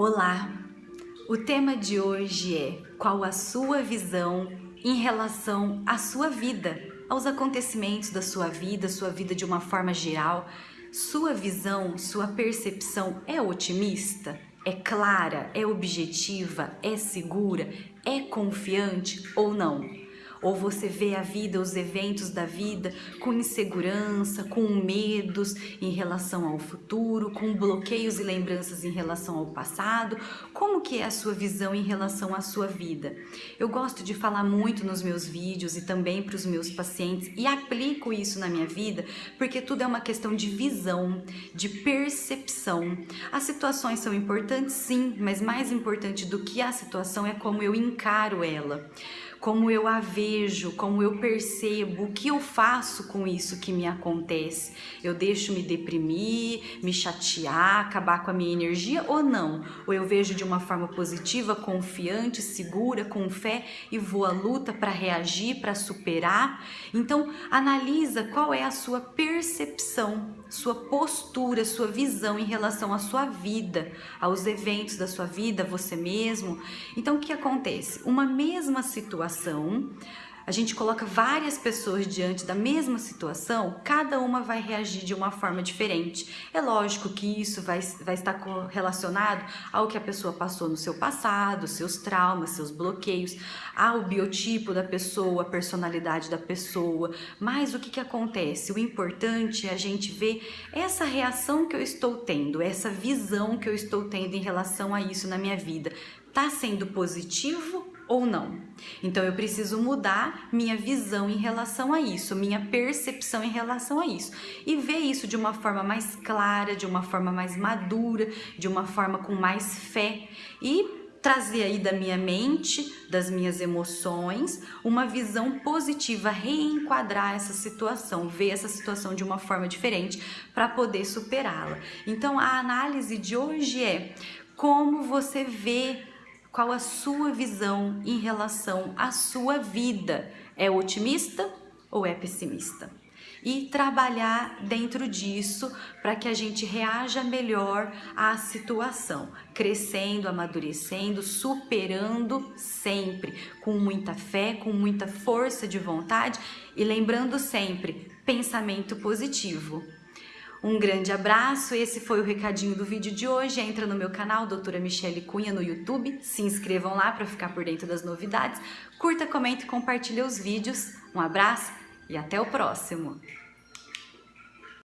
Olá! O tema de hoje é qual a sua visão em relação à sua vida, aos acontecimentos da sua vida, sua vida de uma forma geral. Sua visão, sua percepção é otimista? É clara? É objetiva? É segura? É confiante ou não? Ou você vê a vida, os eventos da vida com insegurança, com medos em relação ao futuro, com bloqueios e lembranças em relação ao passado? Como que é a sua visão em relação à sua vida? Eu gosto de falar muito nos meus vídeos e também para os meus pacientes e aplico isso na minha vida porque tudo é uma questão de visão, de percepção. As situações são importantes sim, mas mais importante do que a situação é como eu encaro ela como eu a vejo, como eu percebo, o que eu faço com isso que me acontece. Eu deixo me deprimir, me chatear, acabar com a minha energia ou não? Ou eu vejo de uma forma positiva, confiante, segura, com fé e vou à luta para reagir, para superar? Então, analisa qual é a sua percepção, sua postura, sua visão em relação à sua vida, aos eventos da sua vida, você mesmo. Então, o que acontece? Uma mesma situação situação, a gente coloca várias pessoas diante da mesma situação, cada uma vai reagir de uma forma diferente. É lógico que isso vai, vai estar relacionado ao que a pessoa passou no seu passado, seus traumas, seus bloqueios, ao biotipo da pessoa, a personalidade da pessoa. Mas o que, que acontece? O importante é a gente ver essa reação que eu estou tendo, essa visão que eu estou tendo em relação a isso na minha vida. Está sendo positivo ou não. Então eu preciso mudar minha visão em relação a isso, minha percepção em relação a isso e ver isso de uma forma mais clara, de uma forma mais madura, de uma forma com mais fé e trazer aí da minha mente, das minhas emoções, uma visão positiva, reenquadrar essa situação, ver essa situação de uma forma diferente para poder superá-la. Então a análise de hoje é como você vê qual a sua visão em relação à sua vida? É otimista ou é pessimista? E trabalhar dentro disso para que a gente reaja melhor à situação, crescendo, amadurecendo, superando sempre, com muita fé, com muita força de vontade e lembrando sempre, pensamento positivo. Um grande abraço, esse foi o recadinho do vídeo de hoje. Entra no meu canal, doutora Michele Cunha, no YouTube. Se inscrevam lá para ficar por dentro das novidades. Curta, comente e compartilhe os vídeos. Um abraço e até o próximo!